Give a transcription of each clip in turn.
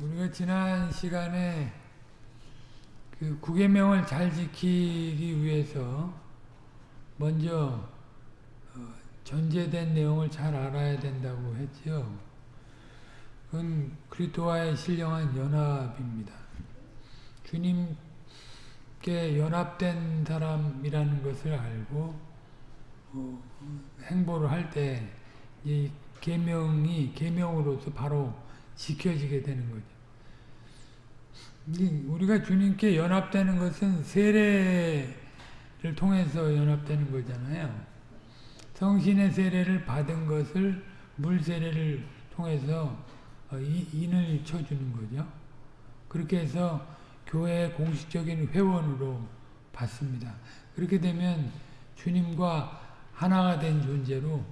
우리가 지난 시간에 그 구계명을 잘 지키기 위해서 먼저 어, 전제된 내용을 잘 알아야 된다고 했죠. 그건 그리스도와의 신령한 연합입니다. 주님께 연합된 사람이라는 것을 알고 어, 행보를 할 때 이 계명이 계명으로서 바로 지켜지게 되는 거죠. 우리가 주님께 연합되는 것은 세례를 통해서 연합되는 거잖아요. 성신의 세례를 받은 것을 물 세례를 통해서 어, 인을 쳐주는 거죠. 그렇게 해서 교회의 공식적인 회원으로 받습니다. 그렇게 되면 주님과 하나가 된 존재로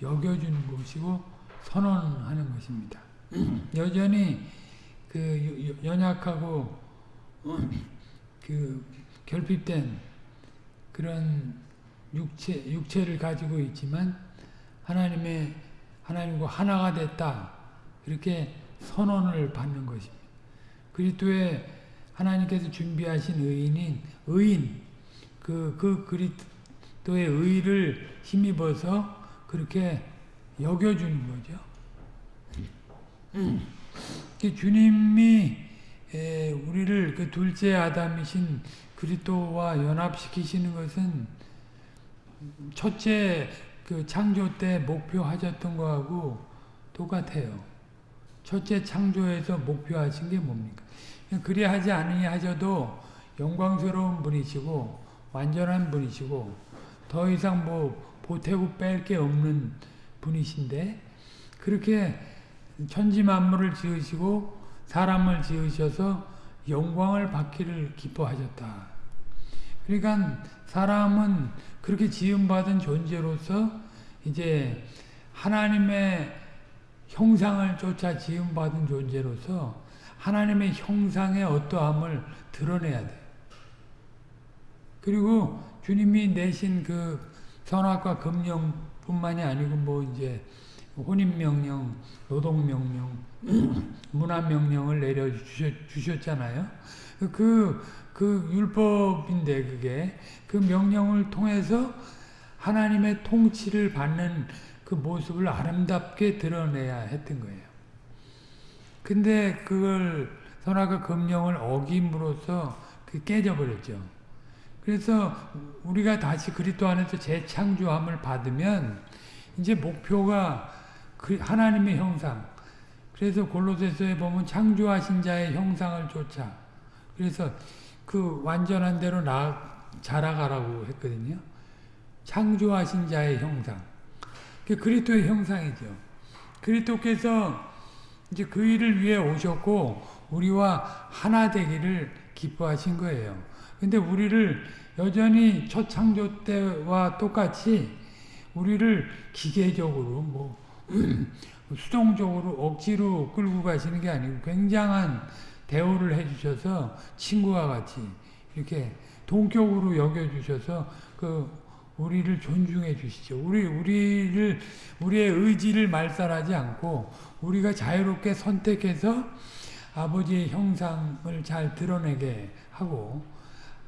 여겨주는 것이고 선언하는 것입니다. 여전히 그 연약하고 그 결핍된 그런 육체 육체를 가지고 있지만 하나님의 하나님과 하나가 됐다 이렇게 선언을 받는 것입니다. 그리스도의 하나님께서 준비하신 의인인 의인 그, 그 그리스도의 의를 힘입어서 그렇게 여겨주는 거죠. 음. 주님이 우리를 그 둘째 아담이신 그리스도와 연합시키시는 것은 첫째 그 창조 때 목표하셨던 거하고 똑같아요. 첫째 창조에서 목표하신 게 뭡니까? 그리 하지 않으니 하셔도 영광스러운 분이시고 완전한 분이시고 더 이상 뭐 보태고 뺄 게 없는 분이신데 그렇게 천지 만물을 지으시고 사람을 지으셔서 영광을 받기를 기뻐하셨다. 그러니까 사람은 그렇게 지음받은 존재로서 이제 하나님의 형상을 쫓아 지음받은 존재로서 하나님의 형상의 어떠함을 드러내야 돼. 그리고 주님이 내신 그 선악과 금령뿐만이 아니고 뭐 이제 혼인명령, 노동명령, 문화명령을 내려주셨잖아요. 그, 그 율법인데 그게 그 명령을 통해서 하나님의 통치를 받는 그 모습을 아름답게 드러내야 했던 거예요. 근데 그걸 선악과 금령을 어김으로써 그 깨져버렸죠. 그래서 우리가 다시 그리스도 안에서 재창조함을 받으면 이제 목표가 그 하나님의 형상. 그래서 골로새서에 보면 창조하신 자의 형상을 쫓아. 그래서 그 완전한 대로 나 자라가라고 했거든요. 창조하신 자의 형상. 그 그리스도의 형상이죠. 그리스도께서 이제 그 일을 위해 오셨고 우리와 하나 되기를 기뻐하신 거예요. 근데 우리를 여전히 첫 창조 때와 똑같이 우리를 기계적으로 뭐 수동적으로 억지로 끌고 가시는 게 아니고 굉장한 대우를 해주셔서 친구와 같이 이렇게 동격으로 여겨주셔서 그 우리를 존중해 주시죠. 우리 우리를 우리의 의지를 말살하지 않고 우리가 자유롭게 선택해서 아버지의 형상을 잘 드러내게 하고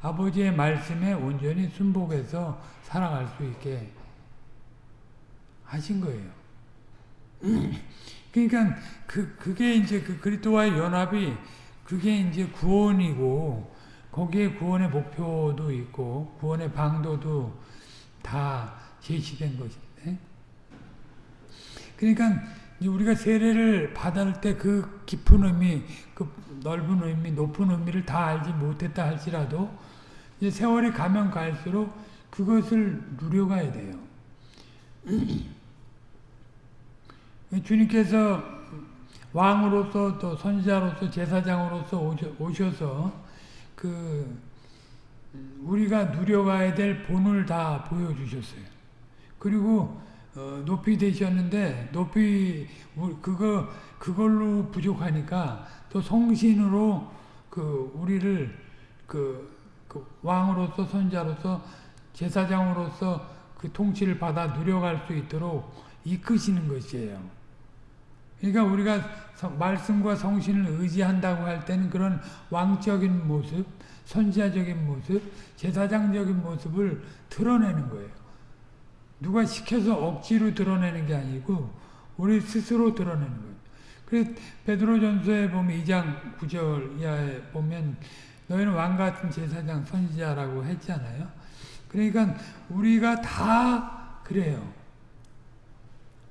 아버지의 말씀에 온전히 순복해서 살아갈 수 있게 하신 거예요. 그러니까 그 그게 이제 그 그리스도와의 연합이 그게 이제 구원이고 거기에 구원의 목표도 있고 구원의 방도도 다 제시된 것인데 그러니까 우리가 세례를 받을 때 그 깊은 의미, 그 넓은 의미, 높은 의미를 다 알지 못했다 할지라도 이제 세월이 가면 갈수록 그것을 누려가야 돼요. 주님께서 왕으로서 또 선지자로서 제사장으로서 오셔서 그 우리가 누려가야 될 본을 다 보여주셨어요. 그리고 어, 높이 되셨는데 높이 그거 그걸로 부족하니까 또 성신으로 그 우리를 그, 그 왕으로서 선자로서 제사장으로서 그 통치를 받아 누려갈 수 있도록 이끄시는 것이에요. 그러니까 우리가 성, 말씀과 성신을 의지한다고 할 때는 그런 왕적인 모습, 선지자적인 모습, 제사장적인 모습을 드러내는 거예요. 누가 시켜서 억지로 드러내는 게 아니고 우리 스스로 드러내는 거예요. 그래서 베드로전서에 보면 2장 9절 이하에 보면 너희는 왕 같은 제사장 선지자라고 했잖아요. 그러니까 우리가 다 그래요.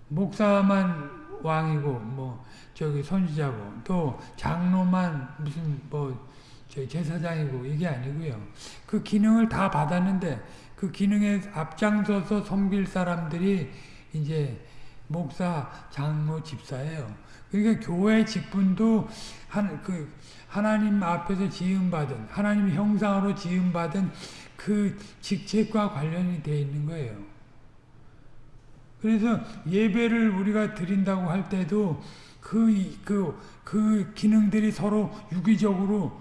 목사만 왕이고 뭐 저기 선지자고 또 장로만 무슨 뭐 제사장이고 이게 아니고요. 그 기능을 다 받았는데 그 기능에 앞장서서 섬길 사람들이 이제 목사, 장로, 집사예요. 그러니까 교회 직분도 한, 그, 하나님 앞에서 지음받은, 하나님 형상으로 지음받은 그 직책과 관련이 되어 있는 거예요. 그래서 예배를 우리가 드린다고 할 때도 그, 그, 그 기능들이 서로 유기적으로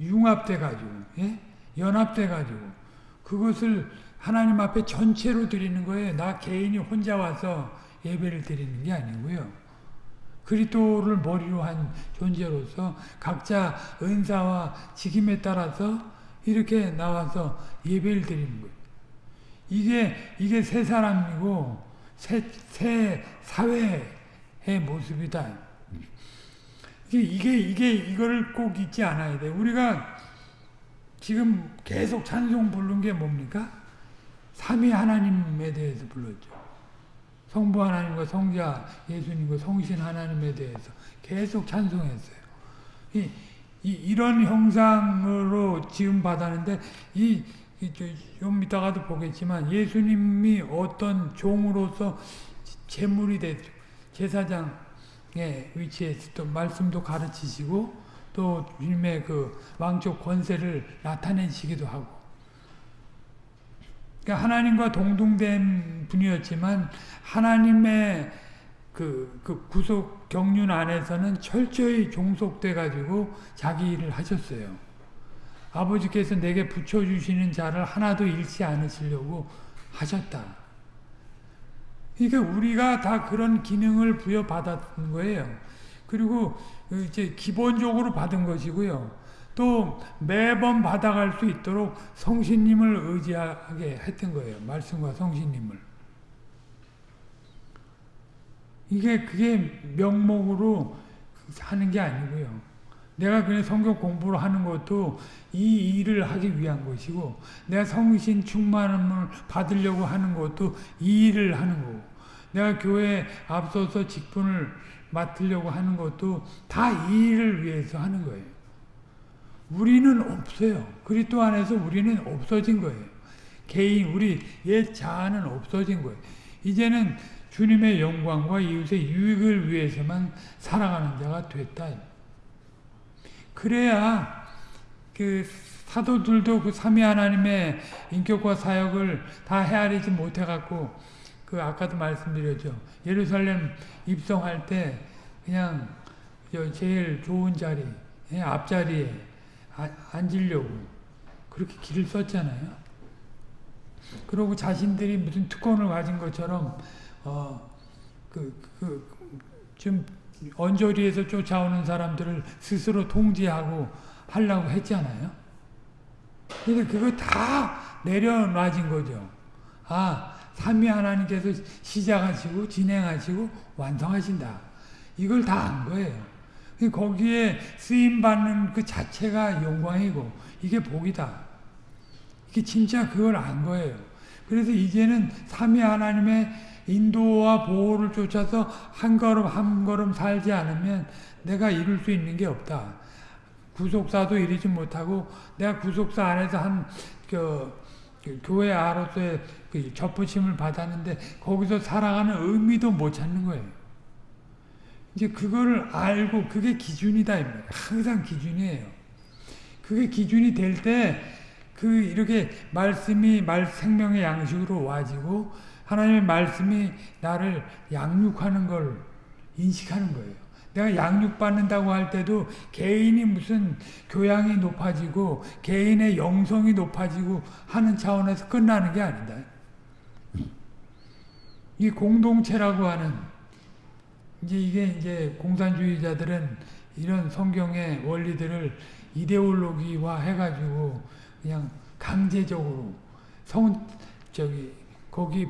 융합돼 가지고, 예? 연합돼 가지고, 그것을 하나님 앞에 전체로 드리는 거예요. 나 개인이 혼자 와서 예배를 드리는 게 아니고요. 그리스도를 머리로 한 존재로서 각자 은사와 직임에 따라서 이렇게 나와서 예배를 드리는 거예요. 이게 이게 새 사람이고 새, 새 사회의 모습이다. 이게 이게 이게 이거를 꼭 잊지 않아야 돼. 우리가 지금 계속 찬송 부른 게 뭡니까? 삼위 하나님에 대해서 불렀죠. 성부 하나님과 성자 예수님과 성신 하나님에 대해서 계속 찬송했어요. 이, 이, 이런 형상으로 지금 받았는데 이, 좀 이따가도 보겠지만 예수님이 어떤 종으로서 제물이 됐죠. 제사장의 위치에서 또 말씀도 가르치시고 또 주님의 그 왕족 권세를 나타내시기도 하고 그러니까 하나님과 동등된 분이었지만 하나님의 그, 그 구속 경륜 안에서는 철저히 종속돼 가지고 자기 일을 하셨어요. 아버지께서 내게 붙여주시는 자를 하나도 잃지 않으시려고 하셨다. 그러니까 우리가 다 그런 기능을 부여받았던 거예요. 그리고 이제 기본적으로 받은 것이고요. 또 매번 받아갈 수 있도록 성신님을 의지하게 했던 거예요. 말씀과 성신님을. 이게 그게 명목으로 하는 게 아니고요. 내가 그냥 성경 공부를 하는 것도 이 일을 하기 위한 것이고 내가 성신 충만함을 받으려고 하는 것도 이 일을 하는 거고 내가 교회에 앞서서 직분을 맡으려고 하는 것도 다 이 일을 위해서 하는 거예요. 우리는 없어요. 그리스도 안에서 우리는 없어진 거예요. 개인 우리 옛 자아는 없어진 거예요. 이제는 주님의 영광과 이웃의 유익을 위해서만 살아가는 자가 됐다. 그래야 그 사도들도 그 삼위 하나님의 인격과 사역을 다 헤아리지 못해 갖고 그 아까도 말씀드렸죠. 예루살렘 입성할 때 그냥 제일 좋은 자리 예, 앞자리에 앉으려고 그렇게 길을 썼잖아요. 그리고 자신들이 무슨 특권을 가진 것처럼 어, 그, 그, 좀 언저리에서 쫓아오는 사람들을 스스로 통제하고 하려고 했잖아요. 근데 그거 다 내려놔진 거죠. 아, 삼위 하나님께서 시작하시고 진행하시고 완성하신다. 이걸 다 안 거예요. 거기에 쓰임 받는 그 자체가 영광이고 이게 복이다. 이게 진짜 그걸 안 거예요. 그래서 이제는 삼위 하나님의 인도와 보호를 쫓아서 한 걸음 한 걸음 살지 않으면 내가 이룰 수 있는 게 없다. 구속사도 이루지 못하고 내가 구속사 안에서 한그 그 교회 아로서의 그 접붙임을 받았는데 거기서 살아가는 의미도 못 찾는 거예요. 이제 그거를 알고 그게 기준이다. 항상 기준이에요. 그게 기준이 될 때 그 이렇게 말씀이 말 생명의 양식으로 와지고 하나님의 말씀이 나를 양육하는 걸 인식하는 거예요. 내가 양육받는다고 할 때도 개인이 무슨 교양이 높아지고 개인의 영성이 높아지고 하는 차원에서 끝나는 게 아니다. 이 공동체라고 하는 이제 이게 이제 공산주의자들은 이런 성경의 원리들을 이데올로기화 해가지고 그냥 강제적으로 성 저기 거기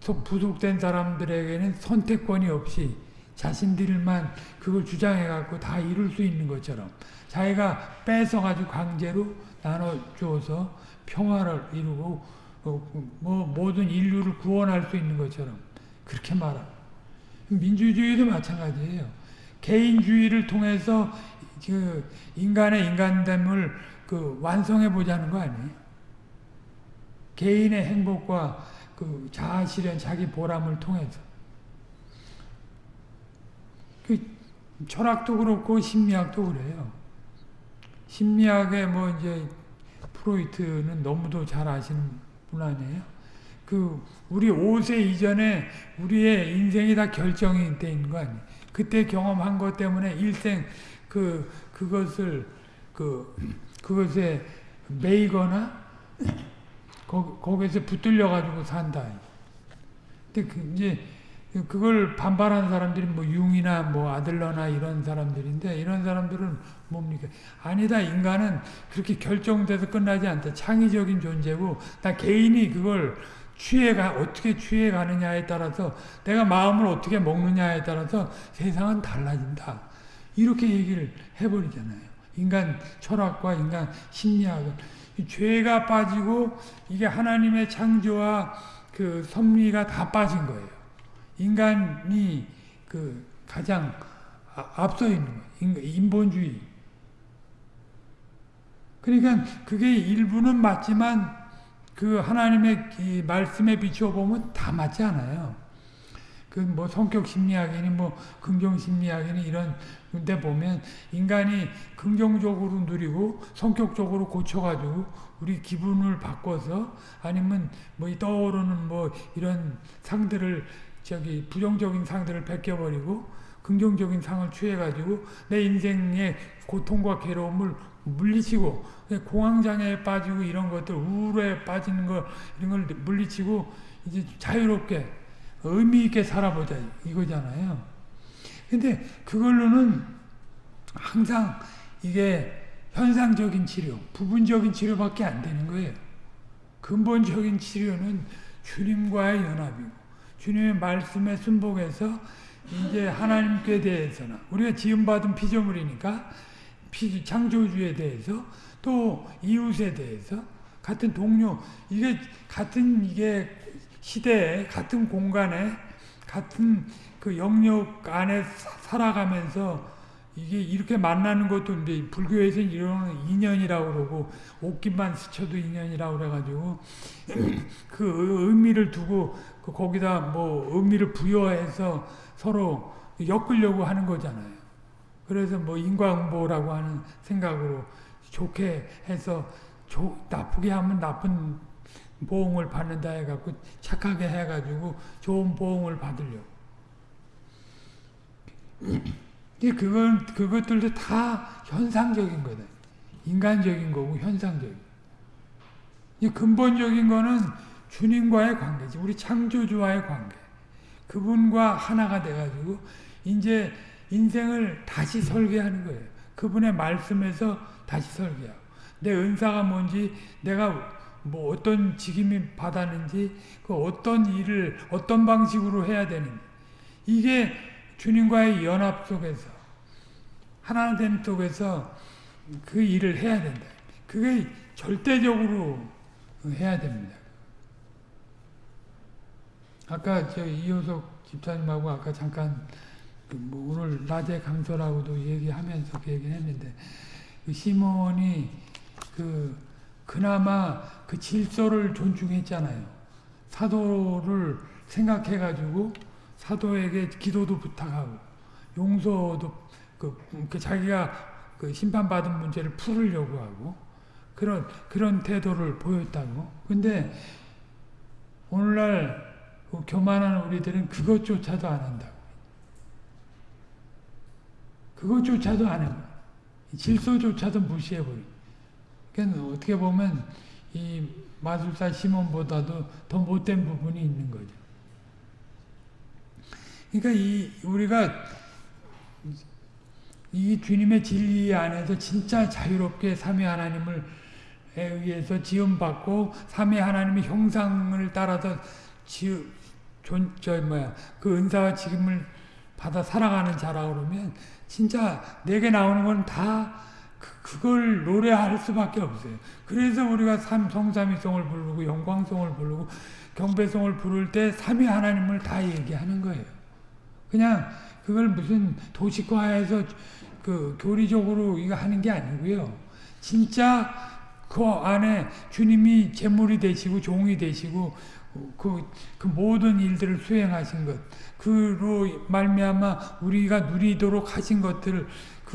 부, 부속된 사람들에게는 선택권이 없이 자신들만 그걸 주장해 갖고 다 이룰 수 있는 것처럼 자기가 뺏어 가지고 강제로 나눠 주어서 평화를 이루고 어, 뭐 모든 인류를 구원할 수 있는 것처럼 그렇게 말하. 민주주의도 마찬가지예요. 개인주의를 통해서 그 인간의 인간됨을 그 완성해 보자는 거 아니에요? 개인의 행복과 그 자아 실현, 자기 보람을 통해서. 그 철학도 그렇고 심리학도 그래요. 심리학의 뭐 이제 프로이트는 너무도 잘 아시는 분 아니에요? 그 우리 5세 이전에 우리의 인생이 다돼 있는 거 아니에요? 그때 경험한 것 때문에 일생 그 그것을 그 그것에 매이거나 거, 거기서 붙들려 가지고 산다. 근데 그 이제 그걸 반발하는 사람들이 뭐 융이나 뭐 아들러나 이런 사람들인데 이런 사람들은 뭡니까? 아니다. 인간은 그렇게 결정돼서 끝나지 않다. 창의적인 존재고 나 개인이 그걸 취해가 어떻게 취해 가느냐에 따라서 내가 마음을 어떻게 먹느냐에 따라서 세상은 달라진다. 이렇게 얘기를 해버리잖아요. 인간 철학과 인간 심리학은 죄가 빠지고 이게 하나님의 창조와 그 섭리가 다 빠진 거예요. 인간이 그 가장 아, 앞서 있는 거예요. 인본주의. 그러니까 그게 일부는 맞지만 그 하나님의 말씀에 비추어 보면 다 맞지 않아요. 그 뭐 성격 심리학이니 뭐 긍정 심리학이니 이런 데 보면 인간이 긍정적으로 누리고 성격적으로 고쳐가지고 우리 기분을 바꿔서 아니면 뭐 떠오르는 뭐 이런 상들을 저기 부정적인 상들을 벗겨버리고 긍정적인 상을 취해가지고 내 인생의 고통과 괴로움을 물리치고 공황장애에 빠지고 이런 것들 우울에 빠지는 거 이런 걸 물리치고 이제 자유롭게 의미 있게 살아보자 이거잖아요. 근데 그걸로는 항상 이게 현상적인 치료, 부분적인 치료밖에 안 되는 거예요. 근본적인 치료는 주님과의 연합이고 주님의 말씀에 순복해서 이제 하나님께 대해서는 우리가 지음받은 피조물이니까 창조주에 대해서 또 이웃에 대해서 같은 동료 이게 같은 이게 시대에 같은 공간에 같은 그 영역 안에 살아가면서 이게 이렇게 만나는 것도 이제 불교에서 이런 인연이라고 그러고 옷깃만 스쳐도 인연이라고 그래가지고 그 의미를 두고 그 거기다 뭐 의미를 부여해서 서로 엮으려고 하는 거잖아요. 그래서 뭐 인과응보라고 하는 생각으로 좋게 해서 조, 나쁘게 하면 나쁜 보응을 받는다 해갖고 착하게 해가지고 좋은 보응을 받으려고. 그건, 그것들도 다 현상적인 거다. 인간적인 거고 현상적인. 근본적인 거는 주님과의 관계지. 우리 창조주와의 관계. 그분과 하나가 돼가지고 이제 인생을 다시 설계하는 거예요. 그분의 말씀에서 다시 설계하고 내 은사가 뭔지 내가 뭐 어떤 직임이 받았는지 그 어떤 일을 어떤 방식으로 해야 되는지 이게 주님과의 연합 속에서 하나 된 속에서 그 일을 해야 된다. 그게 절대적으로 해야 됩니다. 아까 저 이효석 집사님하고 아까 잠깐 그뭐 오늘 낮에 강서라고도 얘기하면서 그 얘기를 했는데 그 시몬이 그 그나마 그 질서를 존중했잖아요. 사도를 생각해가지고 사도에게 기도도 부탁하고 용서도 그, 그 자기가 그 심판받은 문제를 풀으려고 하고 그런 그런 태도를 보였다고. 근데 오늘날 그 교만한 우리들은 그것조차도 안 한다고. 그것조차도 안 해요. 질서조차도 무시해버리고. 그러니까 어떻게 보면 이 마술사 시몬보다도 더 못된 부분이 있는 거죠. 그러니까 이 우리가 이 주님의 진리 안에서 진짜 자유롭게 삼위 하나님을 의해서 지음받고 삼위 하나님의 형상을 따라서 지 존저 뭐야 그 은사와 지금을 받아 살아가는 자라 그러면 진짜 내게 나오는 건 다 그, 그걸 노래할 수밖에 없어요. 그래서 우리가 삼, 성삼위성을 부르고 영광성을 부르고 경배성을 부를 때 삼위 하나님을 다 얘기하는 거예요. 그냥 그걸 무슨 도식화해서 그 교리적으로 이거 하는 게 아니고요. 진짜 그 안에 주님이 제물이 되시고 종이 되시고 그, 그 모든 일들을 수행하신 것, 그로 말미암아 우리가 누리도록 하신 것들을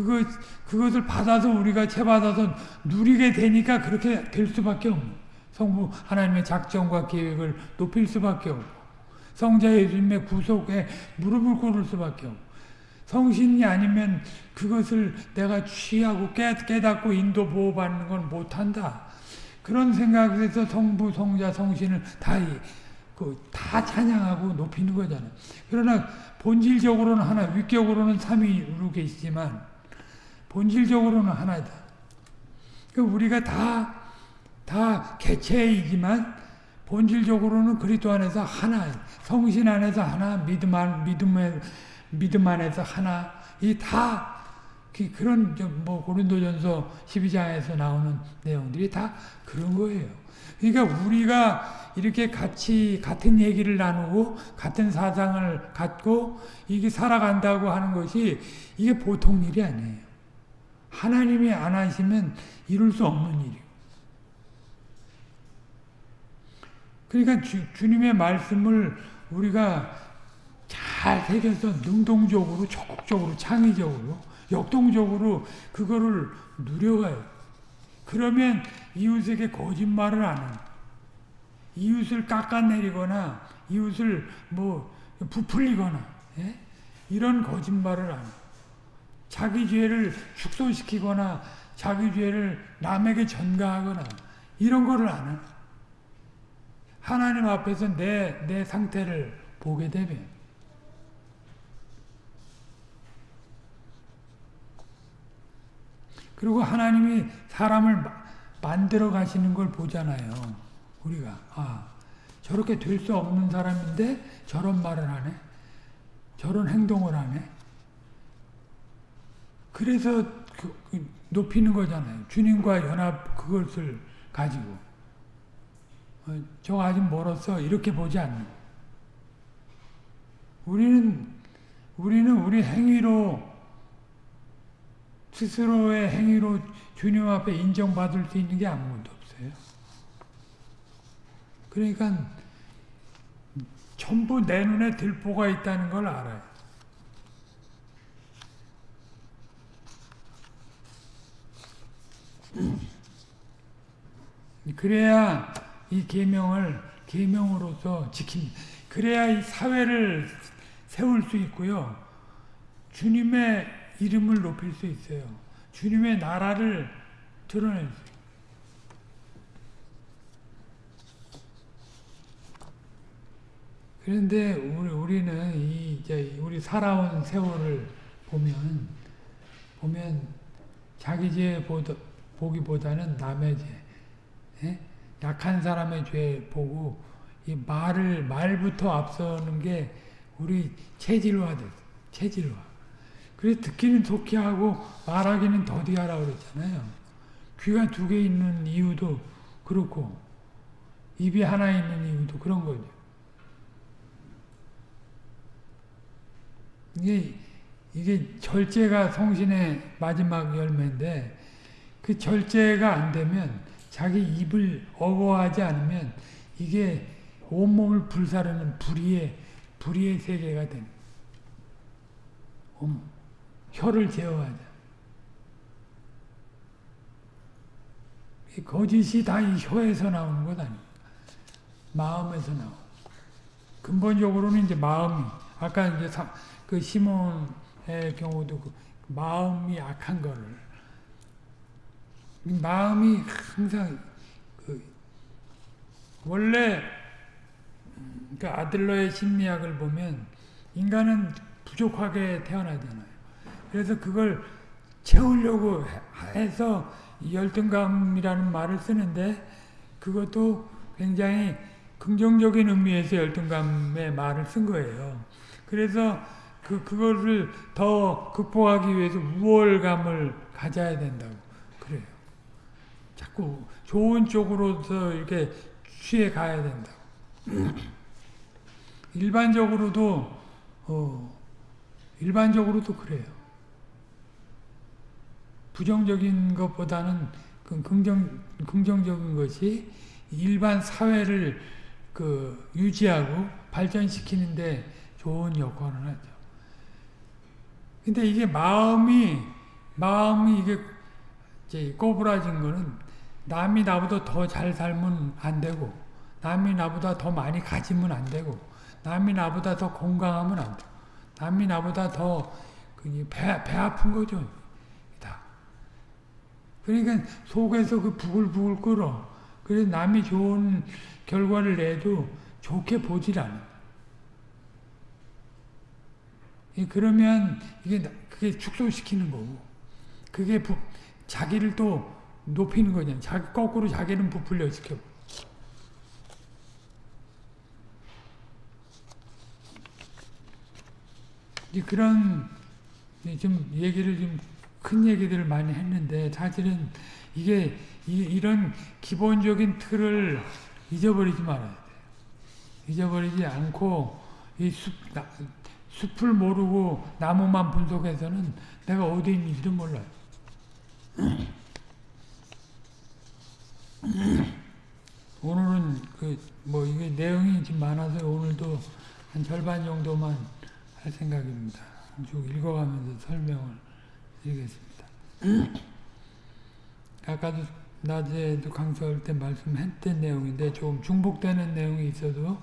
그것 그것을 받아서 우리가 채받아서 누리게 되니까 그렇게 될 수밖에 없는 성부 하나님의 작정과 계획을 높일 수밖에 없고 성자 예수님의 구속에 무릎을 꿇을 수밖에 없고 성신이 아니면 그것을 내가 취하고 깨, 깨닫고 인도 보호받는 건 못한다. 그런 생각에서 성부, 성자, 성신을 다, 그, 다 찬양하고 높이는 거잖아요. 그러나 본질적으로는 하나, 위격으로는 삼위로 계시지만 본질적으로는 하나다. 그러니까 우리가 다, 다 개체이지만 본질적으로는 그리스도 안에서 하나, 성신 안에서 하나, 믿음 안, 믿음에, 믿음 안에서 하나, 이 다, 그런, 뭐, 고린도전서 12장에서 나오는 내용들이 다 그런 거예요. 그러니까 우리가 이렇게 같이, 같은 얘기를 나누고, 같은 사상을 갖고, 이게 살아간다고 하는 것이, 이게 보통 일이 아니에요. 하나님이 안 하시면 이룰 수 없는 일이고. 그러니까 주, 주님의 말씀을 우리가 잘 새겨서 능동적으로, 적극적으로, 창의적으로, 역동적으로 그거를 누려가요. 그러면 이웃에게 거짓말을 안 하는 이웃을 깎아내리거나 이웃을 뭐 부풀리거나 예? 이런 거짓말을 안 해요. 자기 죄를 축소시키거나 자기 죄를 남에게 전가하거나 이런 거를 안 해. 하나님 앞에서 내, 내 상태를 보게 되면 그리고 하나님이 사람을 만들어 가시는 걸 보잖아요. 우리가 아 저렇게 될 수 없는 사람인데 저런 말을 하네. 저런 행동을 하네. 그래서 그, 그 높이는 거잖아요. 주님과 연합 그것을 가지고 어, 저 아직 멀었어 이렇게 보지 않는. 우리는 우리는 우리 행위로 스스로의 행위로 주님 앞에 인정받을 수 있는 게 아무것도 없어요. 그러니까 전부 내 눈에 들보가 있다는 걸 알아요. 그래야 이 계명을 계명으로서 지킨 그래야 이 사회를 세울 수 있고요. 주님의 이름을 높일 수 있어요. 주님의 나라를 드러낼 수 있어요. 그런데 우리, 는이 이제 우리 살아온 세월을 보면 보면 자기 죄보 기보다는 남의 죄, 예? 약한 사람의 죄 보고 이 말을 말부터 앞서는 게 우리 체질화돼 체질화. 그래 듣기는 좋게 하고 말하기는 더디하라 그랬잖아요. 귀가 두 개 있는 이유도 그렇고 입이 하나 있는 이유도 그런 거죠. 이게 이게 절제가 성신의 마지막 열매인데 그 절제가 안 되면 자기 입을 어거하지 않으면 이게 온몸을 불사르는 불의의 불의의 세계가 되는 음, 혀를 제어하자. 거짓이 다 이 혀에서 나오는 것 아닙니까? 마음에서 나오. 근본적으로는 이제 마음이 아까 이제 그 시몬의 경우도 그 마음이 악한 거를 마음이 항상 그 원래 그 아들러의 심리학을 보면 인간은 부족하게 태어나잖아요. 그래서 그걸 채우려고 해서 열등감이라는 말을 쓰는데 그것도 굉장히 긍정적인 의미에서 열등감의 말을 쓴 거예요. 그래서 그, 그거를 더 극복하기 위해서 우월감을 가져야 된다고. 자꾸 좋은 쪽으로서 이렇게 취해 가야 된다고. 일반적으로도, 어, 일반적으로도 그래요. 부정적인 것보다는 그 긍정, 긍정적인 것이 일반 사회를 그 유지하고 발전시키는데 좋은 역할을 하죠. 근데 이게 마음이, 마음이 이게 꼬부라진 거는 남이 나보다 더 잘 살면 안 되고, 남이 나보다 더 많이 가지면 안 되고, 남이 나보다 더 건강하면 안 되고, 남이 나보다 더 배 배 아픈 거죠. 다. 그러니까 속에서 그 부글부글 끓어. 그래서 남이 좋은 결과를 내도 좋게 보질 않아. 그러면 이게 그게 축소시키는 거고, 그게 부, 자기를 또 높이는 거잖아. 자기 거꾸로 자기는 부풀려 시켜. 이제 그런 좀 얘기를 좀 큰 얘기들을 많이 했는데 사실은 이게 이, 런 기본적인 틀을 잊어버리지 말아야 돼요. 잊어버리지 않고 이 숲, 나, 숲을 모르고 나무만 분석해서는 내가 어디 있는지도 몰라요. 오늘은 그 뭐 이게 내용이 좀 많아서 오늘도 한 절반 정도만 할 생각입니다. 쭉 읽어가면서 설명을 드리겠습니다. 아까도 낮에도 강서할 때 말씀했던 내용인데 좀 중복되는 내용이 있어도 어,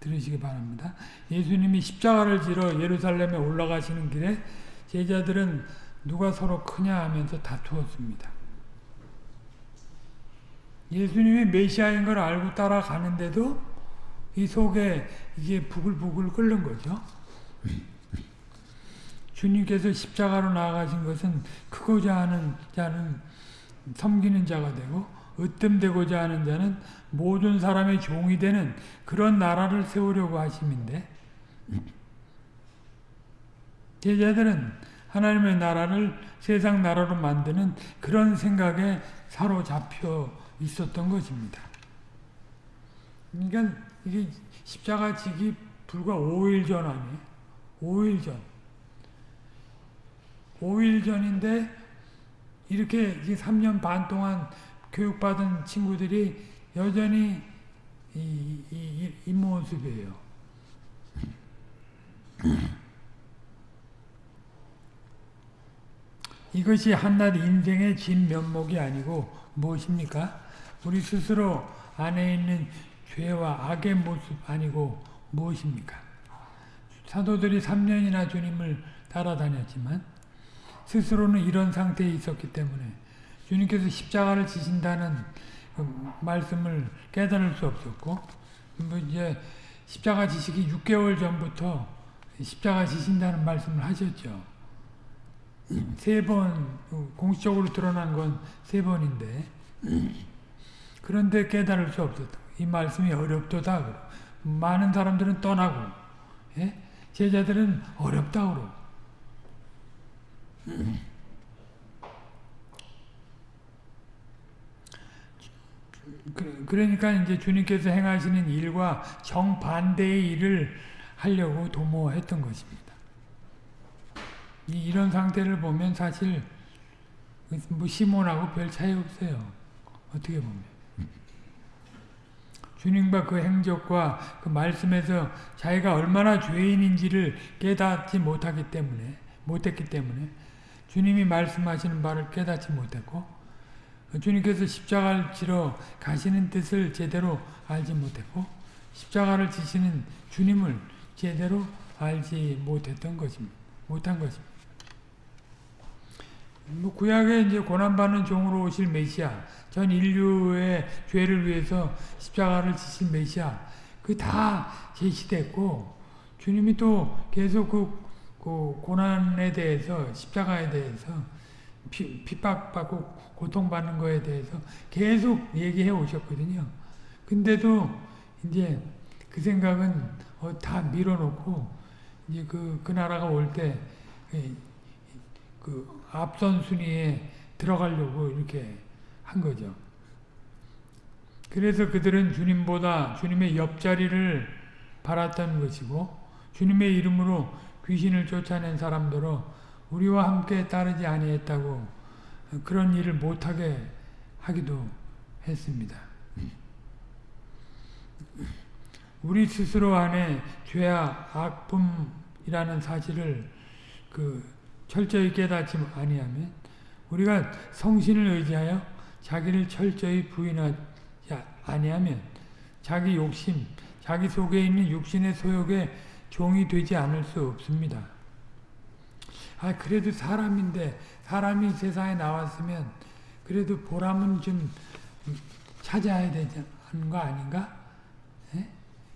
들으시기 바랍니다. 예수님이 십자가를 지러 예루살렘에 올라가시는 길에 제자들은 누가 서로 크냐 하면서 다투었습니다. 예수님이 메시아인 걸 알고 따라가는데도 이 속에 이게 부글부글 끓는 거죠. 주님께서 십자가로 나아가신 것은 크고자 하는 자는 섬기는 자가 되고 으뜸되고자 하는 자는 모든 사람의 종이 되는 그런 나라를 세우려고 하심인데 제자들은 하나님의 나라를 세상 나라로 만드는 그런 생각에 사로잡혀 있었던 것입니다. 그러니까 이게 십자가 지기 불과 5일 전 아니에요? 5일 전. 5일 전인데 이렇게 3년 반 동안 교육받은 친구들이 여전히 이, 이, 이 모습이에요. 이것이 한낱 인생의 진 면목이 아니고 무엇입니까? 우리 스스로 안에 있는 죄와 악의 모습 아니고 무엇입니까? 사도들이 3년이나 주님을 따라다녔지만 스스로는 이런 상태에 있었기 때문에 주님께서 십자가를 지신다는 그 말씀을 깨달을 수 없었고 뭐 이제 십자가 지시기 6개월 전부터 십자가 지신다는 말씀을 하셨죠. 세 번, 공식적으로 드러난 건 세 번인데, 그런데 깨달을 수 없었다. 이 말씀이 어렵도다. 많은 사람들은 떠나고, 예? 제자들은 어렵다. 그러 그러니까 이제 주님께서 행하시는 일과 정반대의 일을 하려고 도모했던 것입니다. 이런 상태를 보면 사실 뭐 시몬하고 별 차이 없어요. 어떻게 보면. 주님과 그 행적과 그 말씀에서 자기가 얼마나 죄인인지를 깨닫지 못하기 때문에 못했기 때문에 주님이 말씀하시는 바를 깨닫지 못했고 주님께서 십자가를 지러 가시는 뜻을 제대로 알지 못했고 십자가를 지시는 주님을 제대로 알지 못했던 것입니다. 못한 것입니다. 뭐 구약에 이제 고난받는 종으로 오실 메시아, 전 인류의 죄를 위해서 십자가를 지신 메시아, 그 다 제시됐고 주님이 또 계속 그, 그 고난에 대해서 십자가에 대해서 피, 핍박받고 고통받는 거에 대해서 계속 얘기해 오셨거든요. 근데도 이제 그 생각은 어, 다 밀어놓고 이제 그, 그 나라가 올때 그 앞선 순위에 들어가려고 이렇게 한 거죠. 그래서 그들은 주님보다 주님의 옆자리를 바랐던 것이고 주님의 이름으로 귀신을 쫓아낸 사람들로 우리와 함께 따르지 아니했다고 그런 일을 못하게 하기도 했습니다. 우리 스스로 안에 죄와 악품이라는 사실을 그 철저히 깨닫지 아니하면 우리가 성신을 의지하여 자기를 철저히 부인하지 아니하면 자기 욕심, 자기 속에 있는 육신의 소욕에 종이 되지 않을 수 없습니다. 아 그래도 사람인데 사람이 세상에 나왔으면 그래도 보람은 좀 찾아야 되는 거 아닌가? 에?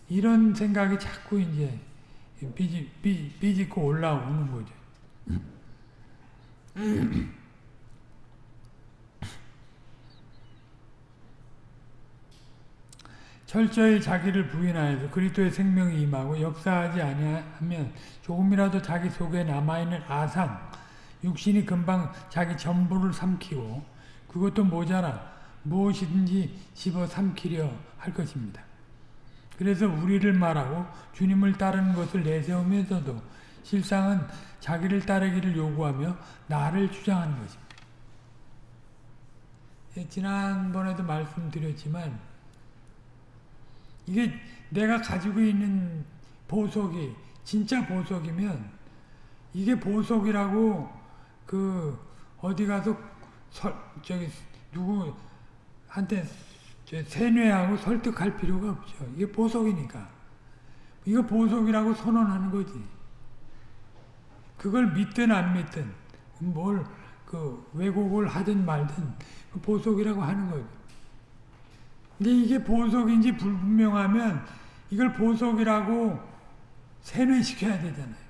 이런 생각이 자꾸 이제 삐지, 삐, 삐짓고 올라오는 거죠. 철저히 자기를 부인하여서 그리스도의 생명이 임하고 역사하지 아니하면 조금이라도 자기 속에 남아있는 아상, 육신이 금방 자기 전부를 삼키고 그것도 모자라 무엇이든지 집어 삼키려 할 것입니다. 그래서 우리를 말하고 주님을 따르는 것을 내세우면서도 실상은 자기를 따르기를 요구하며 나를 주장하는 것입니다. 예, 지난번에도 말씀드렸지만 이게 내가 가지고 있는 보석이 진짜 보석이면 이게 보석이라고 그 어디 가서 설, 저기 누구한테 세뇌하고 설득할 필요가 없죠. 이게 보석이니까. 이거 보석이라고 선언하는 거지. 그걸 믿든 안 믿든 뭘 그 왜곡을 하든 말든 그 보석이라고 하는 거죠. 근데 이게 보석인지 불분명하면 이걸 보석이라고 세뇌시켜야 되잖아요.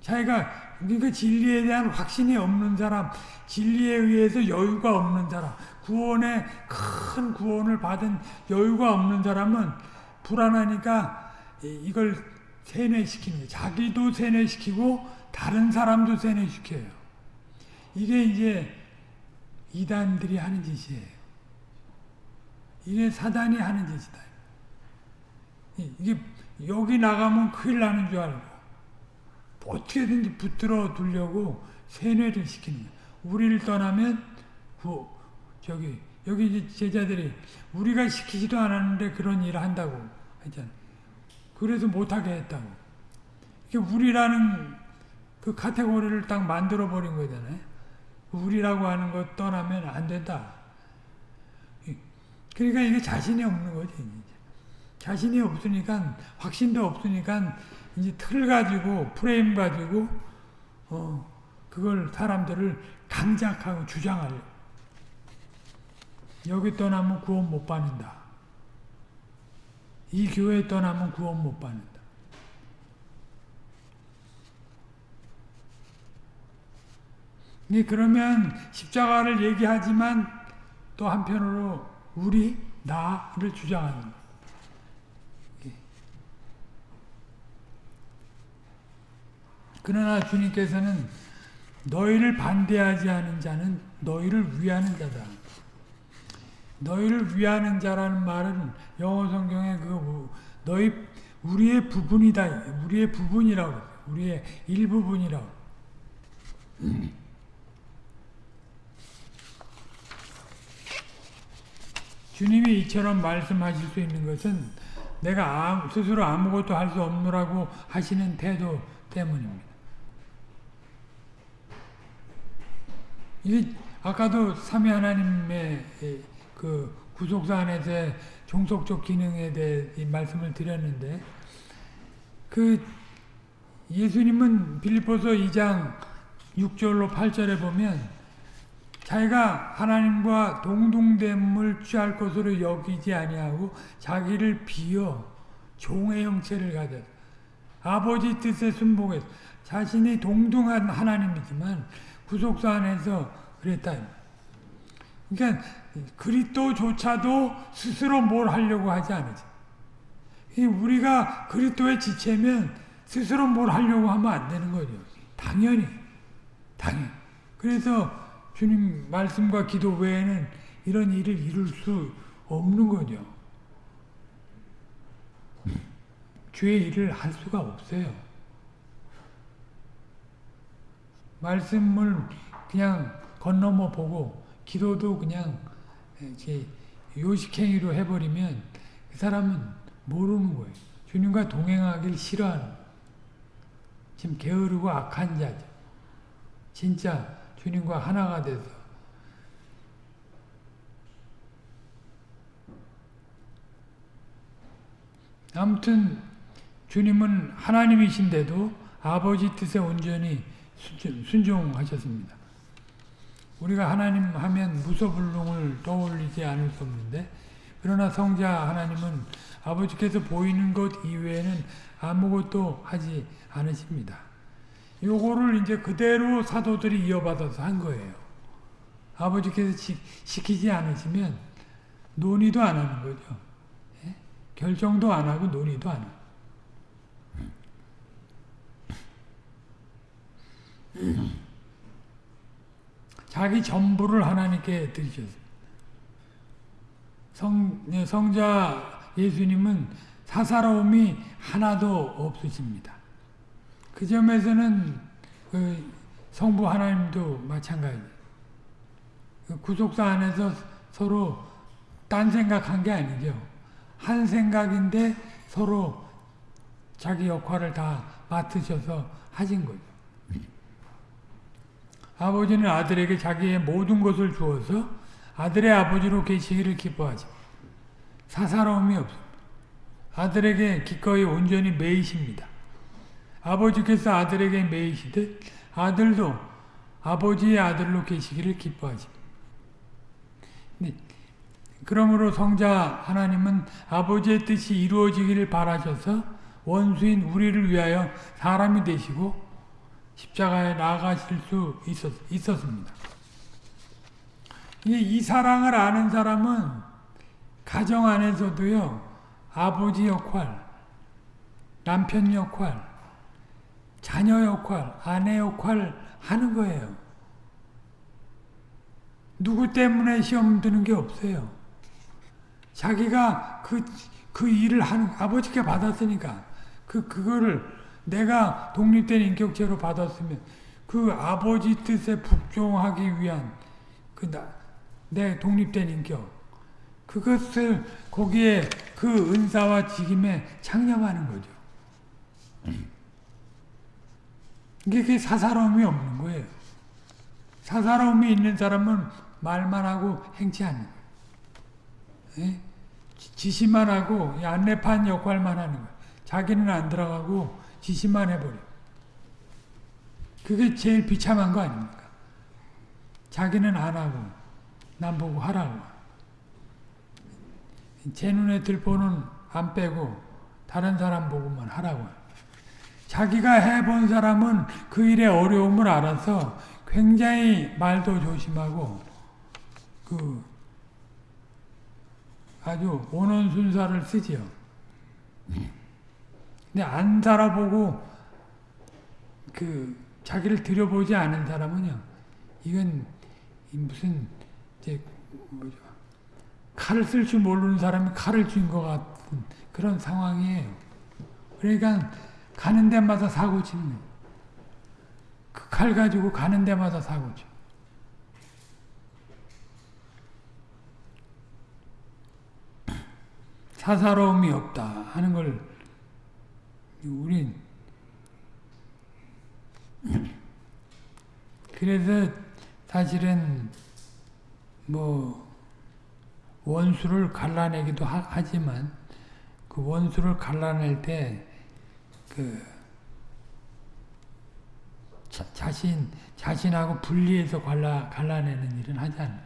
자기가 그러니까 진리에 대한 확신이 없는 사람, 진리에 의해서 여유가 없는 사람, 구원에 큰 구원을 받은 여유가 없는 사람은 불안하니까 이걸 세뇌시키는 거예요. 자기도 세뇌시키고 다른 사람도 세뇌시켜요. 이게 이제 이단들이 하는 짓이에요. 이게 사단이 하는 짓이다. 이게 여기 나가면 큰일 나는 줄 알고 어떻게든지 붙들어 두려고 세뇌를 시키는 거예요. 우리를 떠나면 그 저기 여기 제자들이 우리가 시키지도 않았는데 그런 일을 한다고 했잖아요. 그래서 못하게 했다고. 이게 우리라는 그 카테고리를 딱 만들어 버린 거잖아요. 우리라고 하는 것 떠나면 안 된다. 그러니까 이게 자신이 없는 거지. 이제. 자신이 없으니까 확신도 없으니까 이제 틀 가지고 프레임 가지고 어 그걸 사람들을 강작하고 주장하려. 여기 떠나면 구원 못 받는다. 이 교회 떠나면 구원 못 받는다. 그러면 십자가를 얘기하지만 또 한편으로 우리, 나를 주장하는 거예요. 그러나 주님께서는 너희를 반대하지 않은 자는 너희를 위하는 자다. 너희를 위하는 자라는 말은 영어 성경에 그 너희 우리의 부분이다. 우리의 부분이라고. 우리의 일부분이라고. 주님이 이처럼 말씀하실 수 있는 것은 내가 스스로 아무것도 할 수 없노라고 하시는 태도 때문입니다. 이 아까도 삼위 하나님의 그 구속사 안에서의 종속적 기능에 대해 말씀을 드렸는데 그 예수님은 빌립보서 2장 6절로 8절에 보면 자기가 하나님과 동등됨을 취할 것으로 여기지 아니하고 자기를 비어 종의 형체를 가졌 아버지 뜻에 순복해서 자신이 동등한 하나님이지만 구속사 안에서 그랬다. 그러니까 그리스도조차도 스스로 뭘 하려고 하지 않으죠. 우리가 그리스도의 지체면 스스로 뭘 하려고 하면 안 되는 거죠. 당연히. 당연. 그래서 주님 말씀과 기도 외에는 이런 일을 이룰 수 없는 거죠. 주의 일을 할 수가 없어요. 말씀을 그냥 건너머 보고 기도도 그냥 이렇게 요식행위로 해버리면 그 사람은 모르는 거예요. 주님과 동행하길 싫어하는 지금 게으르고 악한 자죠. 진짜 주님과 하나가 돼서 아무튼 주님은 하나님이신데도 아버지 뜻에 온전히 순종하셨습니다. 우리가 하나님 하면 무소불능을 떠올리지 않을 수 없는데 그러나 성자 하나님은 아버지께서 보이는 것 이외에는 아무것도 하지 않으십니다. 요거를 이제 그대로 사도들이 이어받아서 한 거예요. 아버지께서 시, 시키지 않으시면 논의도 안 하는 거죠. 예? 결정도 안 하고 논의도 안 하고. 자기 전부를 하나님께. 성, 네, 성자 예수님은 사사로움이 하나도 없으십니다. 그 점에서는 그 성부 하나님도 마찬가지. 그 구속사 안에서 서로 딴 생각한 게 아니죠. 한 생각인데 서로 자기 역할을 다 맡으셔서 하신 거죠. 아버지는 아들에게 자기의 모든 것을 주어서 아들의 아버지로 계시기를 기뻐하지. 사사로움이 없습니다. 아들에게 기꺼이 온전히 매이십니다. 아버지께서 아들에게 매이시듯 아들도 아버지의 아들로 계시기를 기뻐하십니다. 네. 그러므로 성자 하나님은 아버지의 뜻이 이루어지기를 바라셔서 원수인 우리를 위하여 사람이 되시고 십자가에 나아가실 수 있었, 있었습니다. 이, 이 사랑을 아는 사람은 가정 안에서도요, 아버지 역할, 남편 역할, 자녀 역할, 아내 역할 하는 거예요. 누구 때문에 시험 드는 게 없어요. 자기가 그, 그 일을 하는, 아버지께 받았으니까, 그, 그거를 내가 독립된 인격체로 받았으면 그 아버지 뜻에 phục 종하기 위한 그내 독립된 인격 그것을 거기에 그 은사와 직임에 창념하는 거죠. 이게 사사로움이 없는 거예요. 사사로움이 있는 사람은 말만 하고 행치 않는 거예요. 예? 지시만 하고 안내판 역할만 하는 거예요. 자기는 안 들어가고 지시만 해버려. 그게 제일 비참한 거 아닙니까? 자기는 안 하고 남 보고 하라고. 제 눈에 들 보는 안 빼고 다른 사람 보고만 하라고. 자기가 해본 사람은 그 일의 어려움을 알아서 굉장히 말도 조심하고 그 아주 온원순사를 쓰지요. 근데 안 살아보고 그 자기를 들여보지 않은 사람은요. 이건 무슨 이제 뭐죠? 칼을 쓸 줄 모르는 사람이 칼을 쥔 것 같은 그런 상황이에요. 그러니까 가는 데마다 사고 치는 그칼 가지고 가는 데마다 사고 쳐. 사사로움이 없다 하는 걸 우린 그래서 사실은 뭐 원수를 갈라내기도 하, 지만그 원수를 갈라낼 때 그 자 신 자신하고 분리해서 갈라 갈라내는 일은 하지 않아.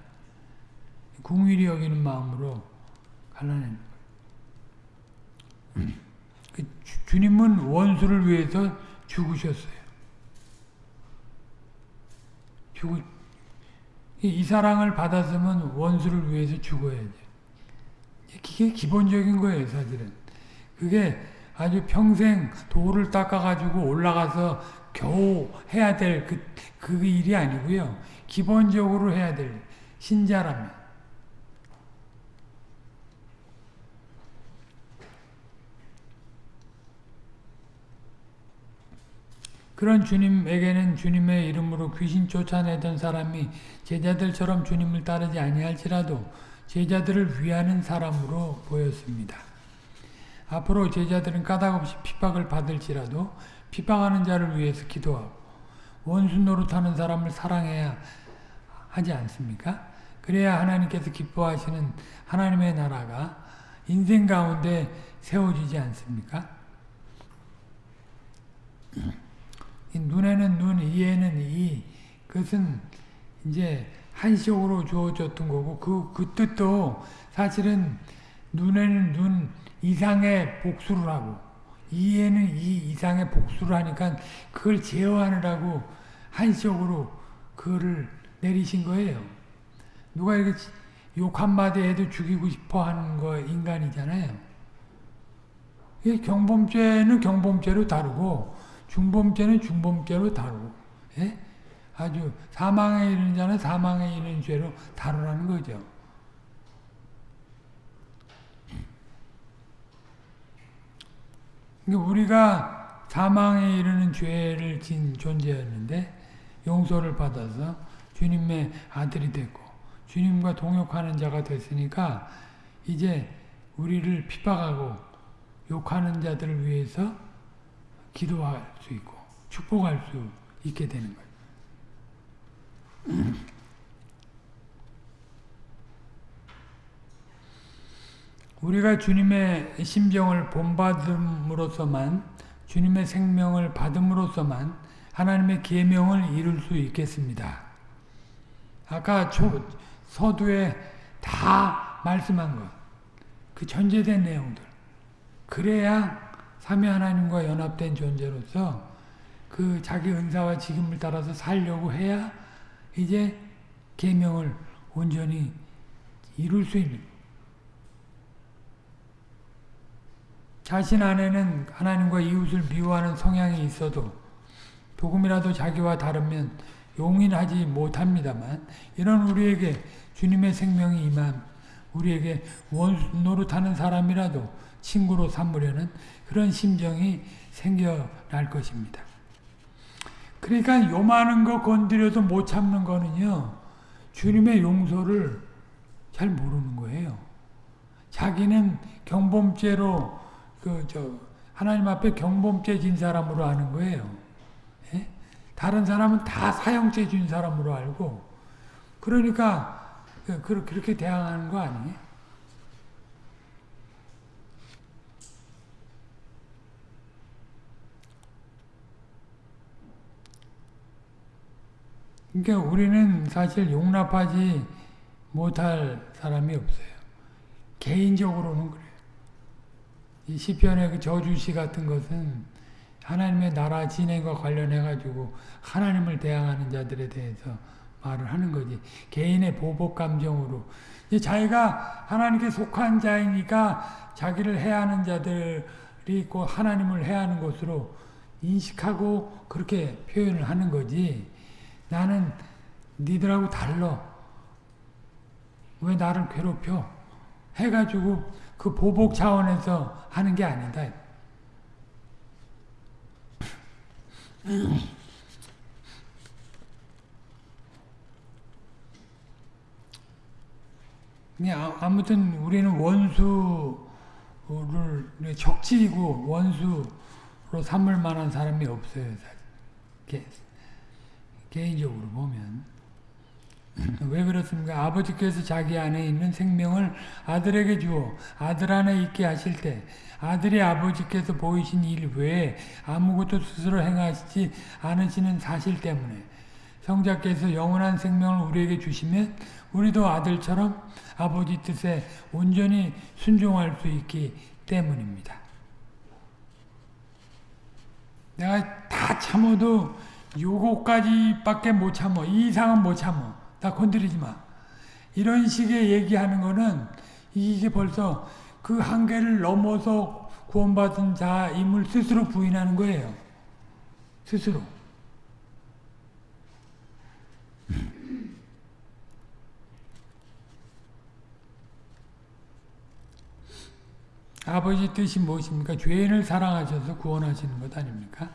궁일이 여기는 마음으로 갈라내는 거예요. 그 주 님은 원수를 위해서 죽으셨어요. 죽, 이 사랑을 받았으면 원수를 위해서 죽어야죠. 그게 기본적인 거예요, 사실은. 그게 아주 평생 돌을 닦아가지고 올라가서 겨우 해야 될 그, 그 일이 아니고요. 기본적으로 해야 될 신자라면. 그런 주님에게는 주님의 이름으로 귀신 쫓아내던 사람이 제자들처럼 주님을 따르지 아니할지라도 제자들을 위하는 사람으로 보였습니다. 앞으로 제자들은 까닭없이 핍박을 받을지라도 핍박하는 자를 위해서 기도하고 원수 노릇하는 사람을 사랑해야 하지 않습니까? 그래야 하나님께서 기뻐하시는 하나님의 나라가 인생 가운데 세워지지 않습니까? 눈에는 눈, 이에는 이. 그것은 이제 한시적으로 주어졌던 거고 그, 그 뜻도 사실은 눈에는 눈 이상의 복수를 하고 이에는 이 이상의 복수를 하니까 그걸 제어하느라고 한시적으로 그거를 내리신 거예요. 누가 이렇게 욕 한마디 해도 죽이고 싶어 하는 거 인간이잖아요. 경범죄는 경범죄로 다르고 중범죄는 중범죄로 다루고 예? 아주 사망에 이르는 자는 사망에 이르는 죄로 다루라는 거죠. 그러니까 우리가 사망에 이르는 죄를 진 존재였는데 용서를 받아서 주님의 아들이 됐고 주님과 동역하는 자가 됐으니까 이제 우리를 핍박하고 욕하는 자들을 위해서 기도할 수 있고 축복할 수 있게 되는 거예요. 우리가 주님의 심정을 본받음으로서만 주님의 생명을 받음으로써만 하나님의 계명을 이룰 수 있겠습니다. 아까 초, 서두에 다 말씀한 것, 그 전제된 내용들. 그래야 삼위 하나님과 연합된 존재로서 그 자기 은사와 지금을 따라서 살려고 해야 이제 계명을 온전히 이룰 수 있는 자신 안에는 하나님과 이웃을 미워하는 성향이 있어도 조금이라도 자기와 다르면 용인하지 못합니다만 이런 우리에게 주님의 생명이 임함 우리에게 원수 노릇하는 사람이라도 친구로 삼으려는 그런 심정이 생겨날 것입니다. 그러니까 요만한 거 건드려도 못 참는 거는요. 주님의 용서를 잘 모르는 거예요. 자기는 경범죄로 그 저 하나님 앞에 경범죄 진 사람으로 아는 거예요. 예? 다른 사람은 다 사형죄 진 사람으로 알고 그러니까 그, 그렇게 대항하는 거 아니에요? 그러니까 우리는 사실 용납하지 못할 사람이 없어요. 개인적으로는 그래요. 이 시편의 그 저주시 같은 것은 하나님의 나라 진행과 관련해 가지고 하나님을 대항하는 자들에 대해서 말을 하는 거지. 개인의 보복 감정으로 자기가 하나님께 속한 자이니까 자기를 해하는 자들이 있고 하나님을 해하는 것으로 인식하고 그렇게 표현을 하는 거지. 나는 니들하고 달러. 왜 나를 괴롭혀? 해가지고 그 보복 차원에서 하는 게 아니다. 아, 아무튼 우리는 원수를 적지이고 원수로 삼을 만한 사람이 없어요. 개인적으로 보면 왜 그렇습니까? 아버지께서 자기 안에 있는 생명을 아들에게 주어 아들 안에 있게 하실 때 아들이 아버지께서 보이신 일 외에 아무것도 스스로 행하시지 않으시는 사실 때문에 성자께서 영원한 생명을 우리에게 주시면 우리도 아들처럼 아버지 뜻에 온전히 순종할 수 있기 때문입니다. 내가 다 참아도 요거까지밖에 못 참어. 이 이상은 못 참어. 다 건드리지 마. 이런 식의 얘기하는 거는 이게 벌써 그 한계를 넘어서 구원받은 자임을 스스로 부인하는 거예요. 스스로. 아버지 뜻이 무엇입니까? 죄인을 사랑하셔서 구원하시는 것 아닙니까?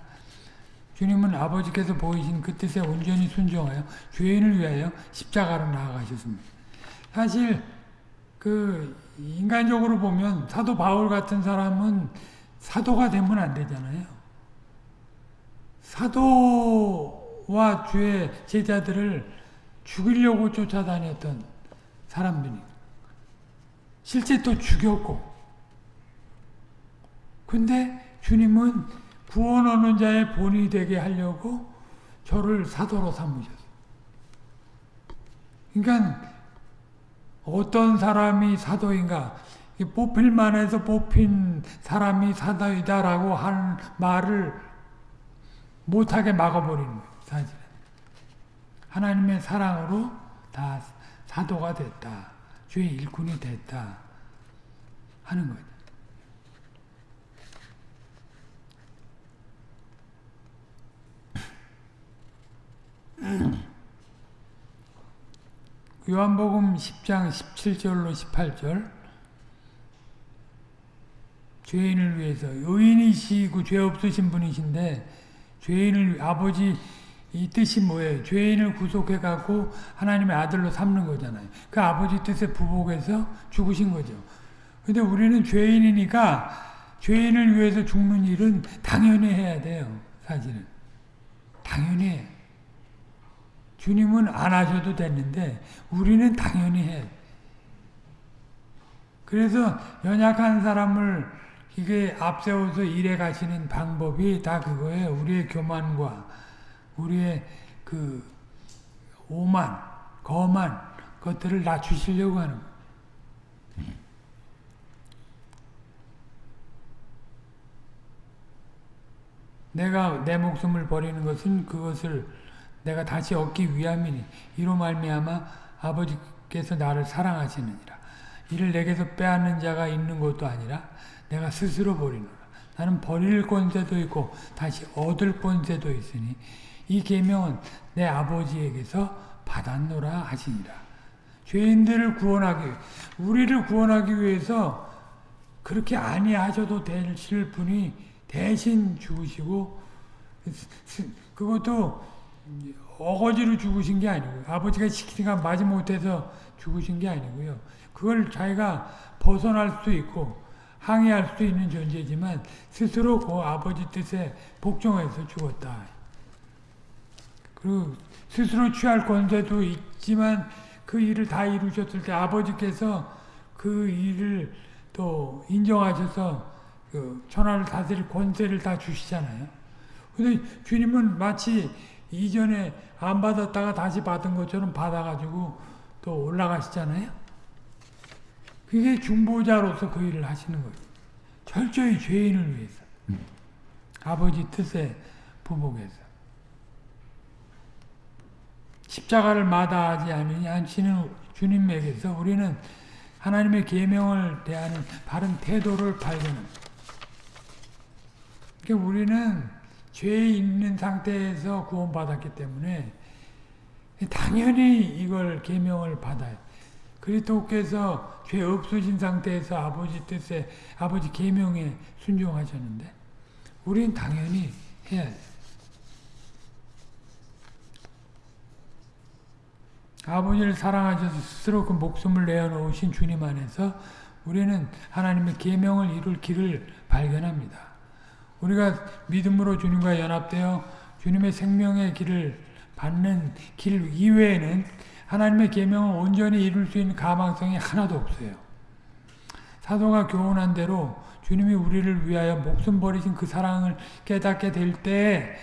주님은 아버지께서 보이신 그 뜻에 온전히 순종하여 죄인을 위하여 십자가로 나아가셨습니다. 사실 그 인간적으로 보면 사도 바울 같은 사람은 사도가 되면 안 되잖아요. 사도와 주의 제자들을 죽이려고 쫓아다녔던 사람들이 실제 또 죽였고 근데 주님은 구원 얻는 자의 본이 되게 하려고 저를 사도로 삼으셨어요. 그러니까 어떤 사람이 사도인가 뽑힐 만 해서 뽑힌 사람이 사도이다라고 하는 말을 못하게 막아버리는 거예요. 사실은. 하나님의 사랑으로 다 사도가 됐다. 주의 일꾼이 됐다. 하는 거죠. 요 한복음 10장 17절로 18절 죄인을 위해서 의인이시고 죄 없으신 분이신데 죄인을 아버지 이 뜻이 뭐예요? 죄인을 구속해 갖고 하나님의 아들로 삼는 거잖아요. 그 아버지 뜻에 부복해서 죽으신 거죠. 근데 우리는 죄인이니까 죄인을 위해서 죽는 일은 당연히 해야 돼요. 사실은. 당연히 해. 주님은 안 하셔도 됐는데 우리는 당연히 해. 그래서 연약한 사람을 이게 앞세워서 일해 가시는 방법이 다 그거예요. 우리의 교만과 우리의 그 오만, 거만 것들을 낮추시려고 하는. 내가 내 목숨을 버리는 것은 그것을 내가 다시 얻기 위함이니 이로 말미암아 아버지께서 나를 사랑하시느니라. 이를 내게서 빼앗는 자가 있는 것도 아니라 내가 스스로 버리노라. 나는 버릴 권세도 있고 다시 얻을 권세도 있으니 이 계명은 내 아버지에게서 받았노라 하시니라. 죄인들을 구원하기 우리를 구원하기 위해서 그렇게 아니하셔도 되실 분이 대신 죽으시고 그것도 어거지로 죽으신 게 아니고요. 아버지가 시키니까 마지 못해서 죽으신 게 아니고요. 그걸 자기가 벗어날 수 있고 항의할 수 있는 존재지만 스스로 그 아버지 뜻에 복종해서 죽었다. 그리고 스스로 취할 권세도 있지만 그 일을 다 이루셨을 때 아버지께서 그 일을 또 인정하셔서 그 천하를 다스릴 권세를 다 주시잖아요. 근데 주님은 마치 이전에 안 받았다가 다시 받은 것처럼 받아가지고 또 올라가시잖아요. 그게 중보자로서 그 일을 하시는 거예요. 철저히 죄인을 위해서. 아버지 뜻에 부복해서. 십자가를 마다하지 않으시는 주님에게서 우리는 하나님의 계명을 대하는 바른 태도를 발견합니다. 그러니까 우리는 죄 있는 상태에서 구원받았기 때문에 당연히 이걸 계명을 받아요. 그리스도께서 죄 없으신 상태에서 아버지 뜻에 아버지 계명에 순종하셨는데 우리는 당연히 해야 돼. 아버지를 사랑하셔서 스스로 그 목숨을 내어놓으신 주님 안에서 우리는 하나님의 계명을 이룰 길을 발견합니다. 우리가 믿음으로 주님과 연합되어 주님의 생명의 길을 받는 길 이외에는 하나님의 계명을 온전히 이룰 수 있는 가망성이 하나도 없어요. 사도가 교훈한 대로 주님이 우리를 위하여 목숨 버리신 그 사랑을 깨닫게 될 때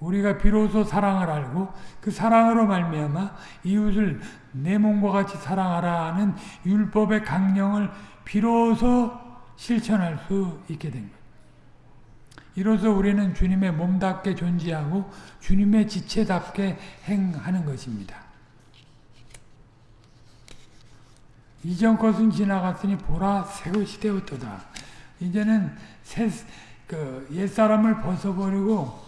우리가 비로소 사랑을 알고 그 사랑으로 말미암아 이웃을 내 몸과 같이 사랑하라는 율법의 강령을 비로소 실천할 수 있게 된 거예요. 이로써 우리는 주님의 몸답게 존재하고 주님의 지체답게 행하는 것입니다. 이전 것은 지나갔으니 보라 새 것이 되었도다. 이제는 새, 그 옛사람을 벗어버리고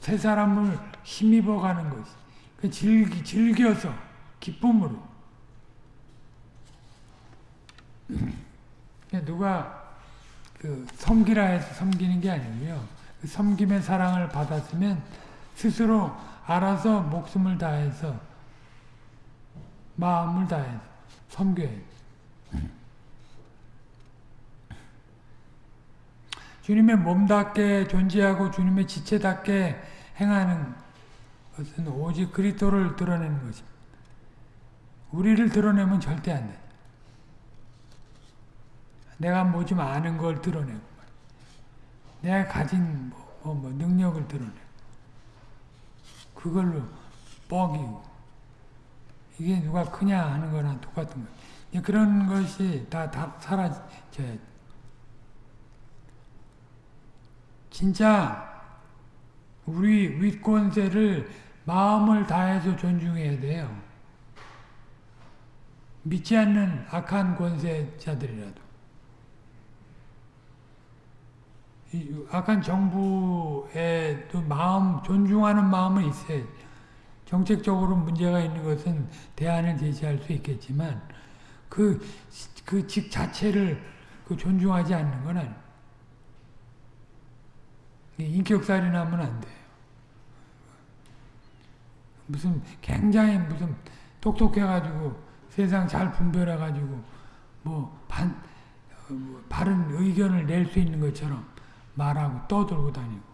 새 사람을 힘입어 가는 것이. 그 즐기, 즐겨서, 기쁨으로. 누가 그 섬기라 해서 섬기는 게 아니고요. 그 섬김의 사랑을 받았으면 스스로 알아서 목숨을 다해서 마음을 다해서 섬겨야죠. 주님의 몸답게 존재하고 주님의 지체답게 행하는 것은 오직 그리스도를 드러내는 것입니다. 우리를 드러내면 절대 안 돼. 내가 뭐 좀 아는 걸 드러내고 내가 가진 뭐, 뭐, 뭐 능력을 드러내고 그걸로 뻐기고 이게 누가 크냐 하는 거랑 똑같은 거예요. 그런 것이 다, 다 사라져야 진짜 우리 윗권세를 마음을 다해서 존중해야 돼요. 믿지 않는 악한 권세자들이라도. 악한 정부에도 마음, 존중하는 마음은 있어요. 정책적으로 문제가 있는 것은 대안을 제시할 수 있겠지만, 그, 그 직 자체를 그 존중하지 않는 건 아니에요. 인격살인하면 안 돼요. 무슨 굉장히 무슨 똑똑해가지고 세상 잘 분별해가지고 뭐 반, 뭐 바른 의견을 낼 수 있는 것처럼 말하고 떠들고 다니고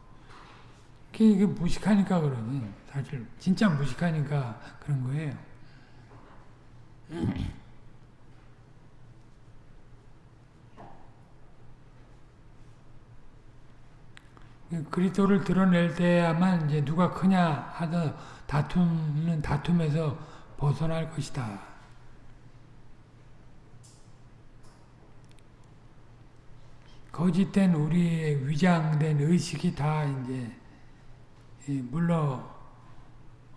이게 무식하니까 그러니 사실 진짜 무식하니까 그런 거예요. 그리스도를 드러낼 때야만 이제 누가 크냐 하다 다투는 다툼에서 벗어날 것이다. 거짓된 우리의 위장된 의식이 다 이제 물러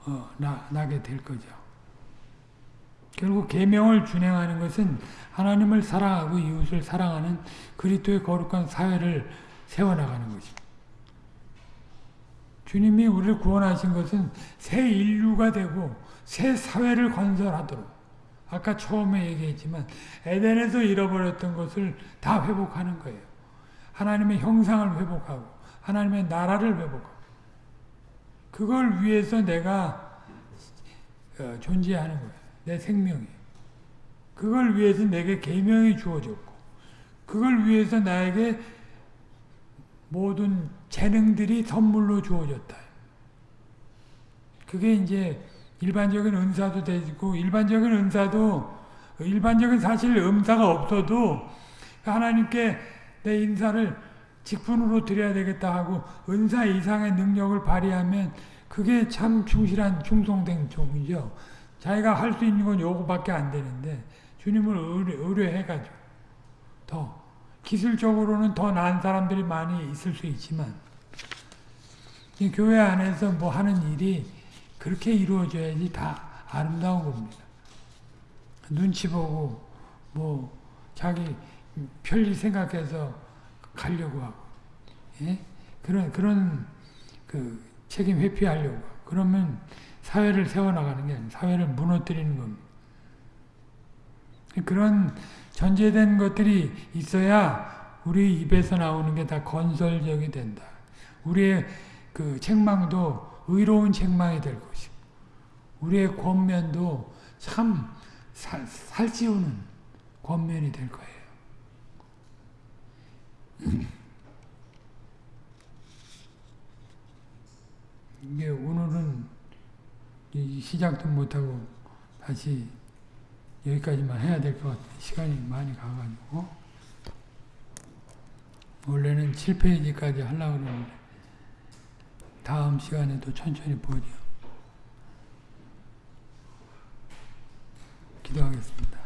어, 나, 나게 될 거죠. 결국 계명을 준행하는 것은 하나님을 사랑하고 이웃을 사랑하는 그리스도의 거룩한 사회를 세워나가는 것입니다. 주님이 우리를 구원하신 것은 새 인류가 되고 새 사회를 건설하도록 아까 처음에 얘기했지만 에덴에서 잃어버렸던 것을 다 회복하는 거예요. 하나님의 형상을 회복하고 하나님의 나라를 회복하고 그걸 위해서 내가 어, 존재하는 거예요. 내 생명이. 그걸 위해서 내게 계명이 주어졌고 그걸 위해서 나에게 모든 재능들이 선물로 주어졌다. 그게 이제 일반적인 은사도 되고 일반적인 은사도 일반적인 사실 음사가 없어도 하나님께 내 인사를 직분으로 드려야 되겠다 하고 은사 이상의 능력을 발휘하면 그게 참 충실한 충성된 종이죠. 자기가 할 수 있는 건 요거밖에 안 되는데 주님을 의뢰, 의뢰해가지고 더 기술적으로는 더 나은 사람들이 많이 있을 수 있지만 교회 안에서 뭐 하는 일이 그렇게 이루어져야지 다 아름다운 겁니다. 눈치 보고 뭐 자기 편리 생각해서 가려고 하고 예? 그런 그런 그 책임 회피하려고 그러면 사회를 세워나가는 게 아니라 사회를 무너뜨리는 겁니다. 그런 전제된 것들이 있어야 우리 입에서 나오는 게 다 건설적이 된다. 우리의 그 책망도 의로운 책망이 될 것이고, 우리의 권면도 참 살, 살찌우는 권면이 될 거예요. 이게 오늘은 시작도 못하고 다시 여기까지만 해야 될 것 같아요. 시간이 많이 가가지고. 원래는 7페이지까지 하려고 그러는데, 다음 시간에도 천천히 보죠. 기도하겠습니다.